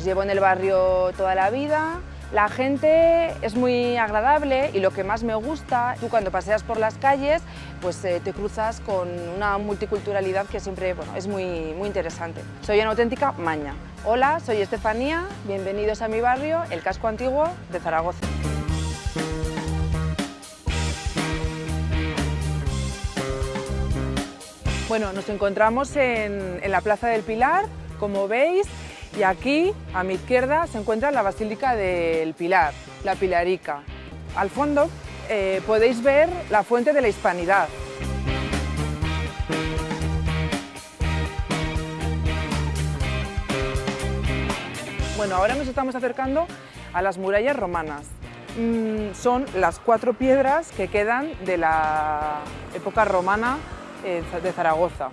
Pues llevo en el barrio toda la vida, la gente es muy agradable y lo que más me gusta, tú cuando paseas por las calles pues eh, te cruzas con una multiculturalidad que siempre bueno, es muy, muy interesante. Soy una auténtica maña. Hola, soy Estefanía, bienvenidos a mi barrio, el casco antiguo de Zaragoza. Bueno, nos encontramos en, en la Plaza del Pilar, como veis, y aquí, a mi izquierda, se encuentra la Basílica del Pilar, la Pilarica. Al fondo eh, podéis ver la Fuente de la Hispanidad. Bueno, ahora nos estamos acercando a las murallas romanas. Mm, son las cuatro piedras que quedan de la época romana eh, de Zaragoza.